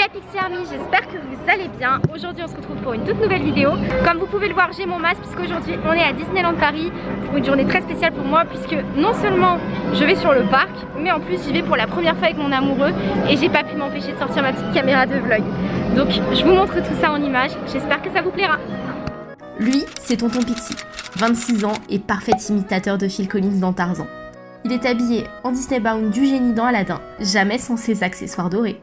la Pixie Army, j'espère que vous allez bien. Aujourd'hui on se retrouve pour une toute nouvelle vidéo. Comme vous pouvez le voir j'ai mon masque puisqu'aujourd'hui on est à Disneyland Paris pour une journée très spéciale pour moi puisque non seulement je vais sur le parc mais en plus j'y vais pour la première fois avec mon amoureux et j'ai pas pu m'empêcher de sortir ma petite caméra de vlog. Donc je vous montre tout ça en images, j'espère que ça vous plaira. Lui, c'est Tonton Pixie, 26 ans et parfait imitateur de Phil Collins dans Tarzan. Il est habillé en Disney Bound du génie dans Aladdin, jamais sans ses accessoires dorés.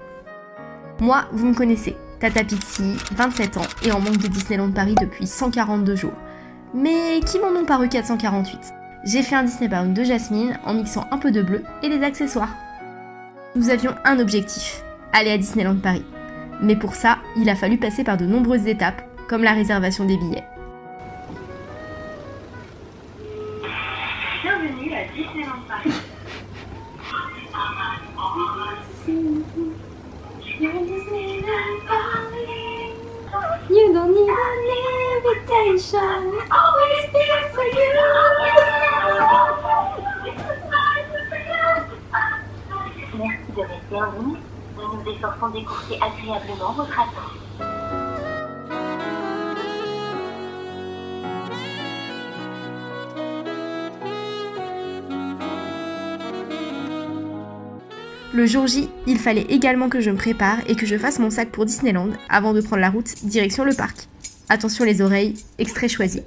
Moi, vous me connaissez, Tata Pixie, 27 ans et en manque de Disneyland Paris depuis 142 jours. Mais qui m'en ont paru 448 J'ai fait un Disney Bound de Jasmine en mixant un peu de bleu et des accessoires. Nous avions un objectif, aller à Disneyland Paris. Mais pour ça, il a fallu passer par de nombreuses étapes, comme la réservation des billets. Merci de rester en ligne. Nous nous efforçons d'écourter agréablement votre attente. Le jour J, il fallait également que je me prépare et que je fasse mon sac pour Disneyland avant de prendre la route direction le parc. Attention les oreilles, extrait choisi.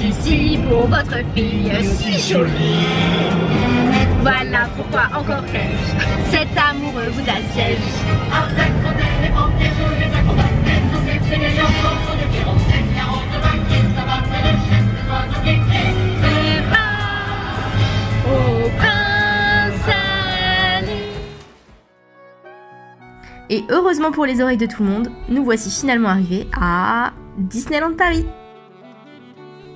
ici pour votre fille si jolie. Voilà pourquoi encore ai-je cet amoureux vous assiège. Et heureusement pour les oreilles de tout le monde, nous voici finalement arrivés à Disneyland Paris.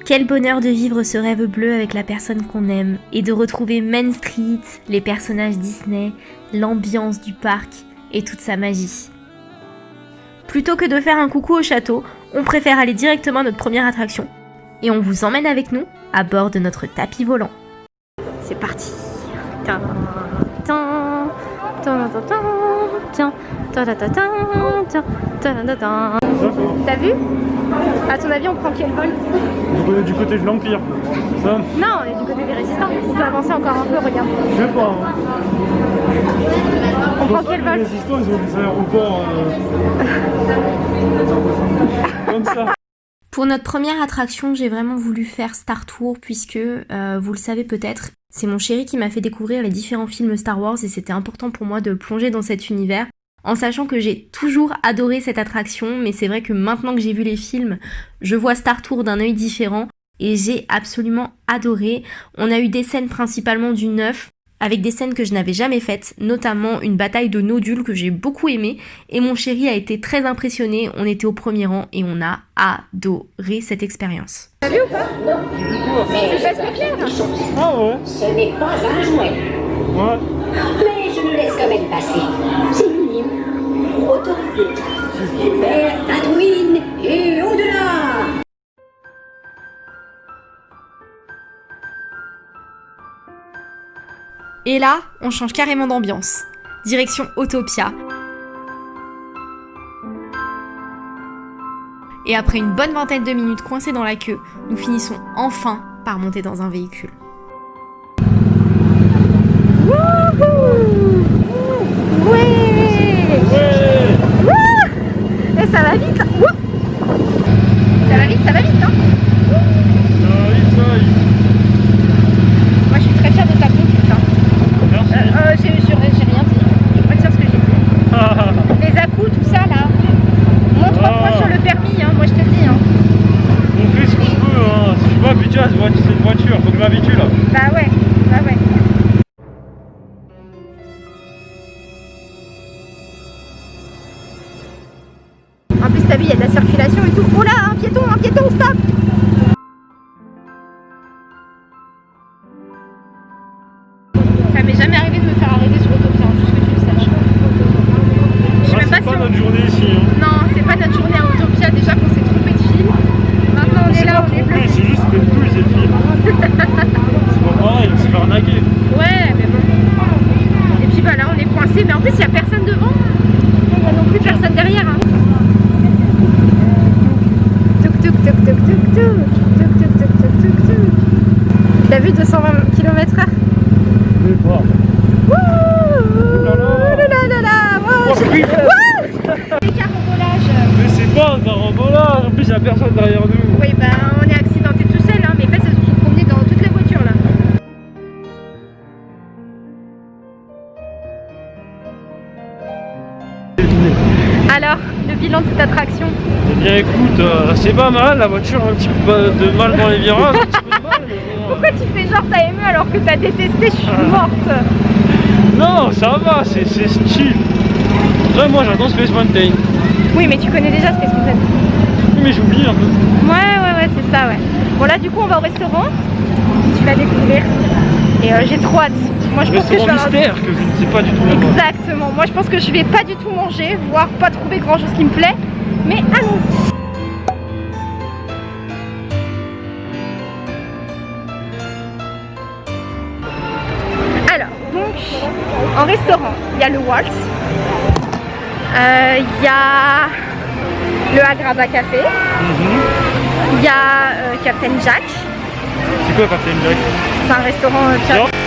Quel bonheur de vivre ce rêve bleu avec la personne qu'on aime et de retrouver Main Street, les personnages Disney, l'ambiance du parc et toute sa magie. Plutôt que de faire un coucou au château, on préfère aller directement à notre première attraction. Et on vous emmène avec nous à bord de notre tapis volant. C'est parti T'as vu à ton avis, on prend quel vol Du côté, du côté de l'Empire. Ça, Non, on est du côté des résistants. On peut avancer encore un peu, regarde. je sais pas. hein. On prend quel Les vol résistants, ils ont des aéroports euh, comme ça. Pour notre première attraction, j'ai vraiment voulu faire Star Tour puisque, euh, vous le savez peut-être, c'est mon chéri qui m'a fait découvrir les différents films Star Wars et c'était important pour moi de plonger dans cet univers. En sachant que j'ai toujours adoré cette attraction, mais c'est vrai que maintenant que j'ai vu les films, je vois Star Tour d'un œil différent et j'ai absolument adoré. On a eu des scènes principalement du 9, avec des scènes que je n'avais jamais faites, notamment une bataille de nodules que j'ai beaucoup aimé, et mon chéri a été très impressionné, on était au premier rang et on a adoré cette expérience. C'est pas? Très clair. Ah ouais Ce n'est pas un jouet, Ouais. mais je nous laisse quand même passer. Et Et là, on change carrément d'ambiance. Direction Autopia. Et après une bonne vingtaine de minutes coincés dans la queue, nous finissons enfin par monter dans un véhicule. Ouais Et ça va vite Wouh Ça va vite, ça va vite hein Moi je suis très fière de ta conduite hein. Merci. Euh, j'ai j'ai- rien dit. Je dire ce que j'ai dit. Les à-coups, tout ça là. Moins 3 Ah. points sur le permis, hein, moi je te le dis. Hein. On fait ce qu'on peut, hein. Si je pas habitué à cette voiture, faut que je m'habitue là. Bah ouais. En plus t'as vu, il y a de la circulation et tout. Oh là, un piéton, un piéton, stop Ça m'est jamais arrivé de me faire arrêter sur Autopia, hein, juste que tu le saches. Je sais Ah, même pas c'est si pas on- notre journée ici. Hein. Non, c'est pas notre journée à Autopia, déjà qu'on s'est trompé de fil. Maintenant on est C'est là, on est bloqué. c'est juste que cette fille. c'est pas pareil, on s'est fait arnaquer. Ouais, mais bon. Et puis bah là, on est coincé, mais en plus, il n'y a personne devant. Il n'y a non plus personne derrière. Hein. Tuk tuk tuk tuk tuk tuk. Tuk tuk tuk tuk tuk tuk. T'as vu 220 km/h Je sais pas. Wouh là là. là là là là Wow, Oh, j'ai- oui. Wouh Les carambolages. Mais c'est pas un carambolage, en plus y'a personne derrière nous. Oui, bah on est accidenté tout seul, hein, mais en fait, ça se sont promenés dans toute la voiture là. Alors, le bilan de cette attraction? Eh bien écoute, euh, c'est pas mal, la voiture a un petit peu de mal dans les virages, Pourquoi tu fais genre t'as aimé alors que t'as détesté Je suis Ah. morte Non, ça va, c'est style. Là, moi j'attends Space Mountain. Oui, mais tu connais déjà Space Mountain. Oui, mais j'oublie un peu. Ouais, ouais, ouais, c'est ça, ouais. Bon, là, du coup, on va au restaurant. Tu vas découvrir. Et euh, j'ai trop hâte. Moi, je pense que je vais mystère que je ne sais pas du tout. Exactement. Moi, je pense que je vais pas du tout manger, voire pas trouver grand chose qui me plaît. Mais allons-y. Y a le Waltz. Euh, Il y a le Agrada Café. Mhm. Il y a euh, Captain Jack. C'est quoi Captain Jack? C'est un restaurant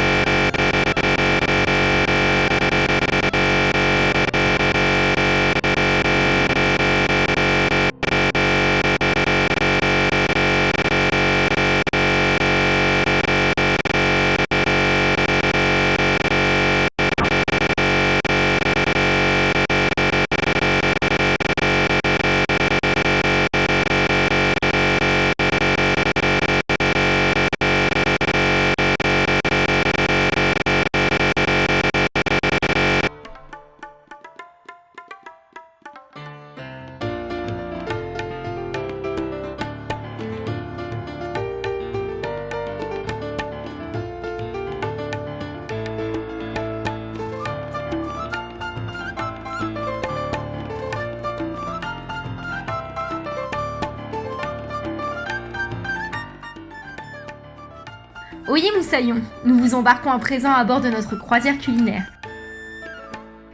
euh, Tiens. Oyez Moussaillon, nous vous embarquons à présent à bord de notre croisière culinaire.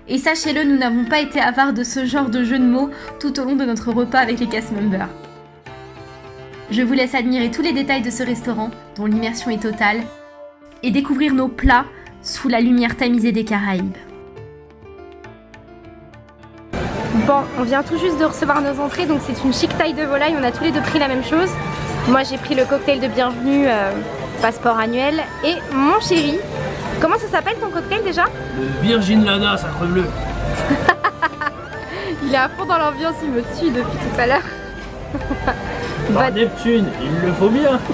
Et sachez-le, nous n'avons pas été avares de ce genre de jeu de mots tout au long de notre repas avec les cast members. Je vous laisse admirer tous les détails de ce restaurant, dont l'immersion est totale, et découvrir nos plats sous la lumière tamisée des Caraïbes. Bon, on vient tout juste de recevoir nos entrées, donc c'est une chic taille de volaille. On a tous les deux pris la même chose. Moi, j'ai pris le cocktail de bienvenue, euh, passeport annuel. Et mon chéri, comment ça s'appelle ton cocktail déjà Virgin Lana, sacre bleu. Il est à fond dans l'ambiance, il me tue depuis tout à l'heure. Par Neptune, il le faut bien.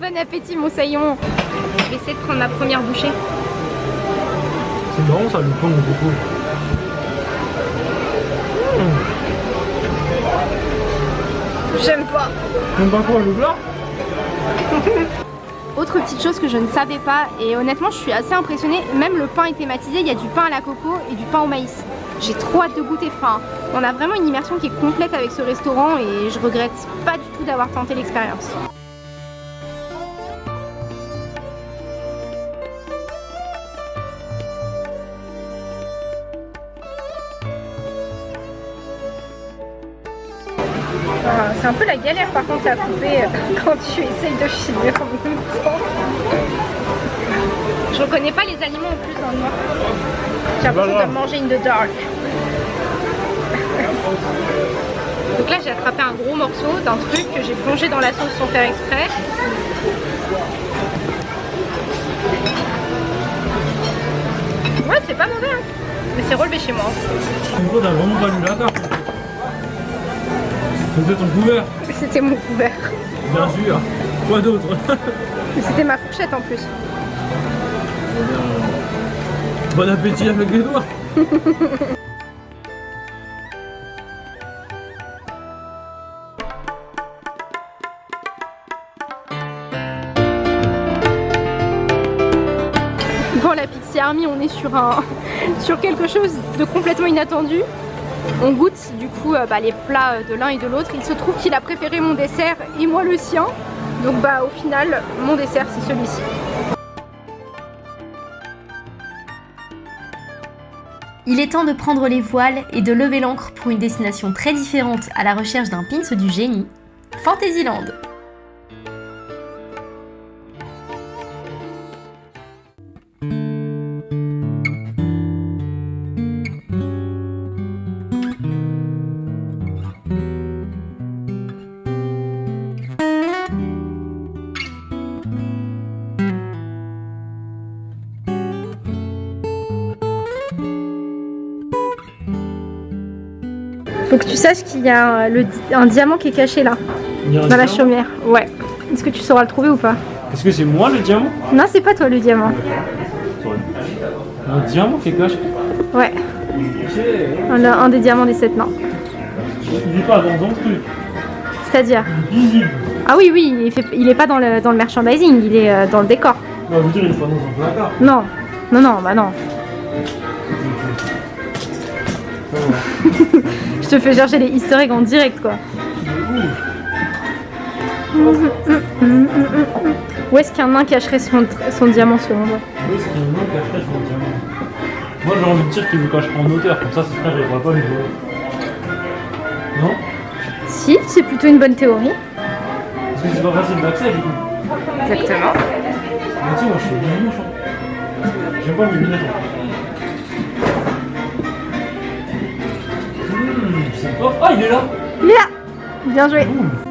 Bon appétit, mon saillon. Je vais essayer de prendre ma première bouchée. C'est marrant ça, le pain au coco. J'aime pas. Même pas quoi, le plat? Autre petite chose que je ne savais pas, et honnêtement, je suis assez impressionnée. Même le pain est thématisé. Il y a du pain à la coco et du pain au maïs. J'ai trop hâte de goûter. Enfin, on a vraiment une immersion qui est complète avec ce restaurant et je regrette pas du tout d'avoir tenté l'expérience. C'est un peu la galère par contre à couper euh, quand tu essayes de filmer en même temps. Je reconnais pas les aliments en plus le noir. J'ai l'impression de manger in the dark. Donc là j'ai attrapé un gros morceau d'un truc que j'ai plongé dans la sauce sans faire exprès. Ouais c'est pas mauvais hein. Mais c'est relevé chez moi. C'était ton couvert. C'était mon couvert. Bien sûr. Quoi d'autre C'était ma fourchette en plus. Bon appétit avec les doigts. Bon la Pixie Army on est sur un sur quelque chose de complètement inattendu. On goûte du coup euh, bah, les plats de l'un et de l'autre. Il se trouve qu'il a préféré mon dessert et moi le sien. Donc bah au final mon dessert c'est celui-ci. Il est temps de prendre les voiles et de lever l'ancre pour une destination très différente à la recherche d'un pins du génie, Fantasyland. Faut que tu saches qu'il y a un, le di- un diamant qui est caché là, a dans la chaumière. Ouais. Est-ce que tu sauras le trouver ou pas? Est-ce que c'est moi le diamant? Non c'est pas toi le diamant. Un diamant qui est caché? Ouais. Ok. Un, un des diamants des sept nains. Il est pas dans un truc. C'est-à-dire? Ah oui oui, il, fait, il est pas dans le, dans le merchandising, il est euh, dans le décor. Non, vous dire, il est pas dans un placard. Non. Non non, bah non. Je te fais chercher les easter eggs en direct quoi. Où est-ce qu'un nain cacherait son, son diamant selon toi? Oui, c'est qu'il y a un nom cacherait le diamant? Moi j'ai envie de dire qu'il le cacherait en hauteur, comme ça ses frères ils pas le. Non? Si, c'est plutôt une bonne théorie. Parce que c'est pas facile d'accès du coup. Exactement. Mais tu sais, moi je suis bien hein. J'aime pas les lunettes. C'est. Ah, il est là Il est là Bien joué. Ouh.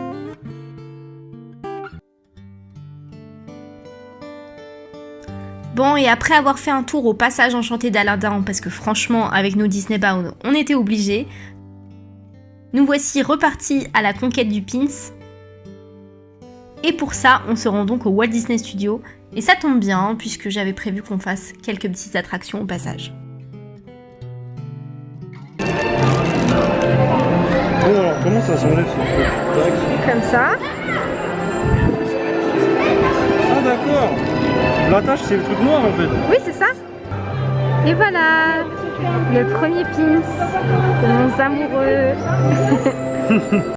Bon, et après avoir fait un tour au passage enchanté d'Aladin, parce que franchement, avec nos Disney Bound, on était obligés, nous voici repartis à la conquête du Pins. Et pour ça, on se rend donc au Walt Disney Studio, et ça tombe bien, puisque j'avais prévu qu'on fasse quelques petites attractions au passage. Ça s'enlève Comme ça. Ah, d'accord L'attache, c'est le truc noir en fait. Oui, c'est ça. Et voilà le premier pins de mon amoureux.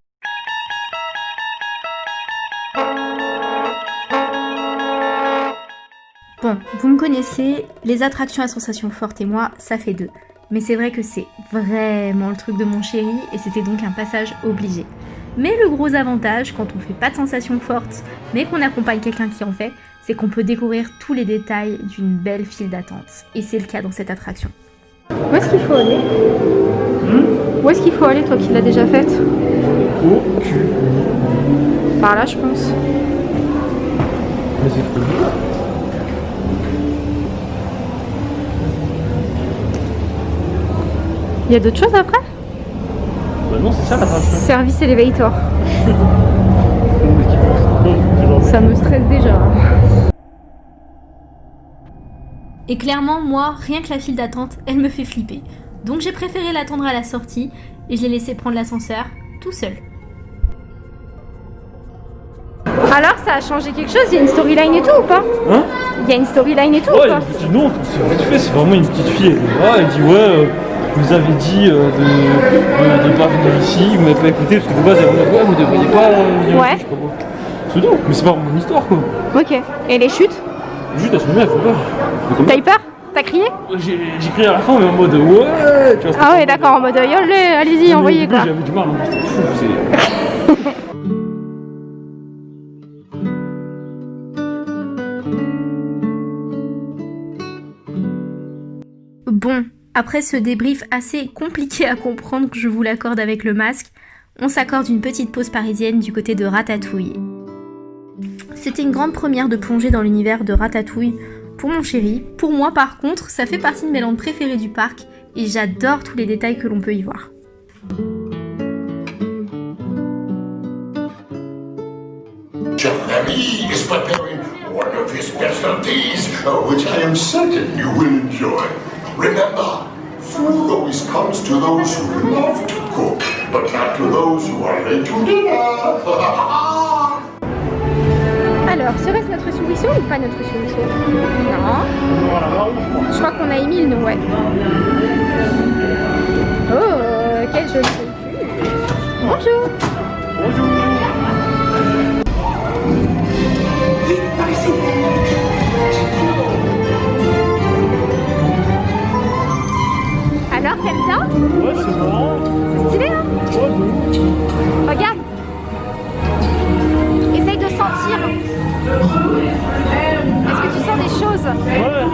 Bon, vous me connaissez, les attractions à sensations fortes et moi, ça fait deux. Mais c'est vrai que c'est vraiment le truc de mon chéri et c'était donc un passage obligé. Mais le gros avantage quand on fait pas de sensations fortes, mais qu'on accompagne quelqu'un qui en fait, c'est qu'on peut découvrir tous les détails d'une belle file d'attente. Et c'est le cas dans cette attraction. Où est-ce qu'il faut aller? Où est-ce qu'il faut aller, toi qui l'as déjà faite? Oh, cul. Par là, je pense. Mais c'est trop Il y a d'autres choses après? Bah non, c'est ça l'attraction. Service elevator. Ça me stresse déjà. Et clairement, moi, rien que la file d'attente, elle me fait flipper. Donc j'ai préféré l'attendre à la sortie et je l'ai laissé prendre l'ascenseur tout seul. Alors, ça a changé quelque chose? Il y a une storyline et tout ou pas? Hein? Il y a une storyline et tout Ouais, ou pas? une petite non, c'est vite fait, c'est vraiment une petite fille. Elle est là, elle dit ouais, euh, vous avez dit euh, de ne pas venir ici, vous m'avez pas écouté, parce que vous ouais, vous devriez pas euh, ouais. ici, je mais c'est pas mon histoire, quoi. Ok, et les chutes Les chutes, elles sont bien, elles font peur. T'as eu peur T'as crié J'ai crié à la fin, mais en mode ouais Ah ouais, d'accord, en mode euh, yolé, allez-y, envoyez, quoi. J'avais du mal, hein, fou, c'est... bon, après ce débrief assez compliqué à comprendre, je vous l'accorde avec le masque, on s'accorde une petite pause parisienne du côté de Ratatouille. C'était une grande première de plonger dans l'univers de Ratatouille pour mon chéri. Pour moi par contre, ça fait partie de mes landes préférées du parc et j'adore tous les détails que l'on peut y voir. Chef Remy is preparing one of his specialties, which I am certain you will enjoy. Remember, food always comes to those who love to cook, but not to those who are late to dinner. Alors, serait-ce notre soubisson ou pas notre soubisson Non. Je crois qu'on a Émile, nous, ouais. Oh, quel joli véhicule. Bonjour. Bonjour Alors, t'aimes bien Ouais, c'est marrant. C'est stylé, hein Ouais, ouf. Regarde. Essaye de sentir. Est-ce que tu sens des choses Ouais.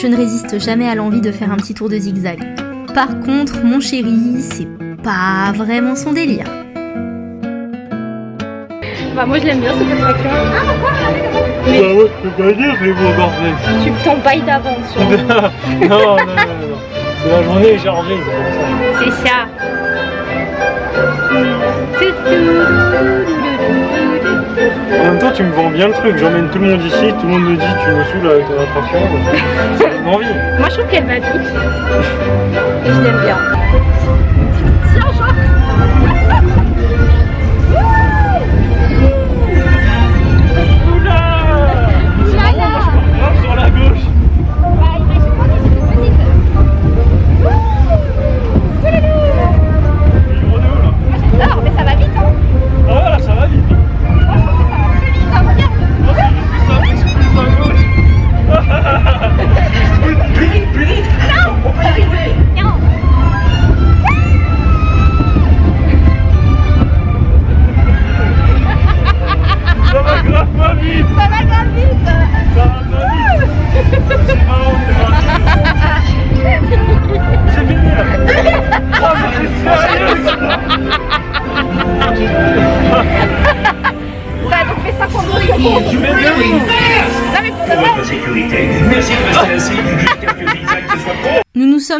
Je ne résiste jamais à l'envie de faire un petit tour de zigzag. Par contre, mon chéri, c'est pas vraiment son délire. Bah, moi, je l'aime bien cette attraction. Ah, pourquoi Bah ouais, je peux pas dire, mais bon, parfait. Tu t'embailles d'avance, non, non, non, non, non. C'est la journée est chargée, c'est ça. Tu me vends bien le truc. J'emmène tout le monde ici, tout le monde me dit tu me saoules avec ton attraction. Ça donne envie. Moi, je trouve qu'elle va vite. Et je l'aime bien.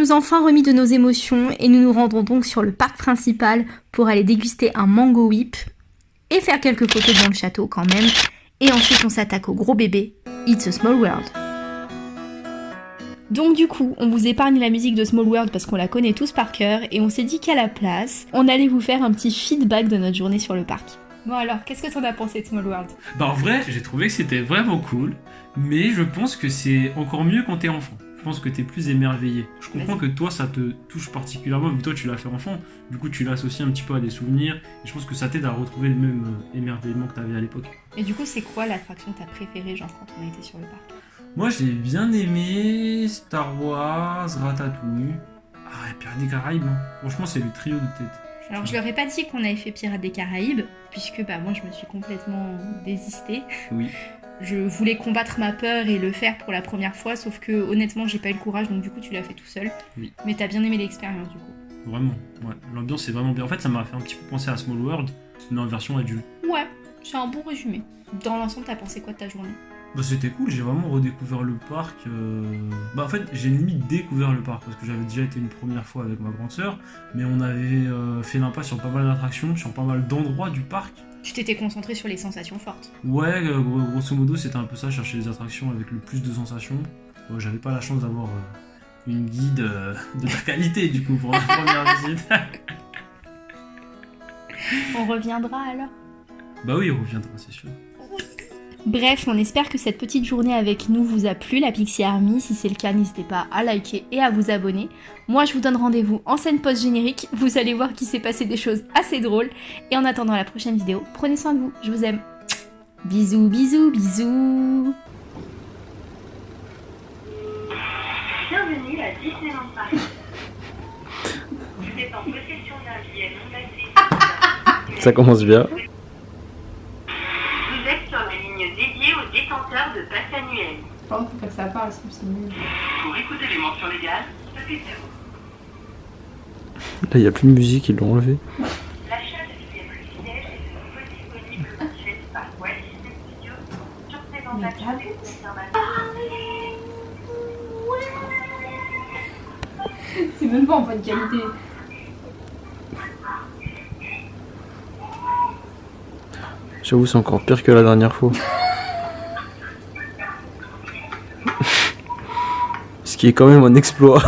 Sommes enfin remis de nos émotions et nous nous rendons donc sur le parc principal pour aller déguster un mango whip et faire quelques photos dans le château quand même. Et ensuite on s'attaque au gros bébé, It's a Small World. Donc du coup, on vous épargne la musique de Small World parce qu'on la connaît tous par cœur et on s'est dit qu'à la place, on allait vous faire un petit feedback de notre journée sur le parc. Bon alors, qu'est-ce que t'en as pensé de Small World? Bah en vrai, j'ai trouvé que c'était vraiment cool, mais je pense que c'est encore mieux quand t'es enfant. Je pense que t'es plus émerveillé. Je comprends que toi, ça te touche particulièrement, vu que toi, tu l'as fait enfant. Du coup, tu l'associes un petit peu à des souvenirs, et je pense que ça t'aide à retrouver le même euh, émerveillement que t'avais à l'époque. Et du coup, c'est quoi l'attraction que t'as préférée, genre quand on été sur le parc? Moi, j'ai bien aimé Star Wars, Ratatouille. Ah, et Pirates des Caraïbes. hein. Franchement, c'est le trio de tête. Alors je leur ai pas dit qu'on avait fait Pirates des Caraïbes, puisque bah moi je me suis complètement désistée. Oui. Je voulais combattre ma peur et le faire pour la première fois, sauf que honnêtement j'ai pas eu le courage, donc du coup tu l'as fait tout seul. Oui. Mais t'as bien aimé l'expérience du coup. Vraiment, ouais. L'ambiance est vraiment bien. En fait, ça m'a fait un petit peu penser à Small World, mais en version adulte. Ouais, C'est un bon résumé. Dans l'ensemble, t'as pensé quoi de ta journée? Bah, c'était cool, j'ai vraiment redécouvert le parc. euh, Bah, en fait, j'ai limite découvert le parc parce que j'avais déjà été une première fois avec ma grande sœur, mais on avait euh, fait l'impasse sur pas mal d'attractions, sur pas mal d'endroits du parc. Tu t'étais concentré sur les sensations fortes. Ouais, euh, gros- grosso modo, c'était un peu ça, chercher les attractions avec le plus de sensations. Euh, J'avais pas la chance d'avoir euh, une guide de la qualité, du coup, pour la première visite. On reviendra alors? Bah oui, on reviendra, c'est sûr. Bref, on espère que cette petite journée avec nous vous a plu, la Pixie Army. Si c'est le cas, n'hésitez pas à liker et à vous abonner. Moi, je vous donne rendez-vous en scène post-générique. Vous allez voir qu'il s'est passé des choses assez drôles. Et en attendant la prochaine vidéo, prenez soin de vous. Je vous aime. Bisous, bisous, bisous. Bienvenue à Disneyland Paris. Vous êtes en possession d'un billet non passé. Ça commence bien. Vous êtes sur la ligne dédiée aux détenteurs de passe annuel. Par contre, faut pas que ça parle, sinon c'est nul. Pour écouter les mentions légales, tapez zéro. Là, il n'y a plus de musique, ils l'ont enlevé. L'achat de billets privilèges est de nouveau disponible mensuel par Walt Disney Studios sur présentation des confirmations. C'est même pas en bonne qualité. J'avoue, c'est encore pire que la dernière fois. Qui est quand même un exploit.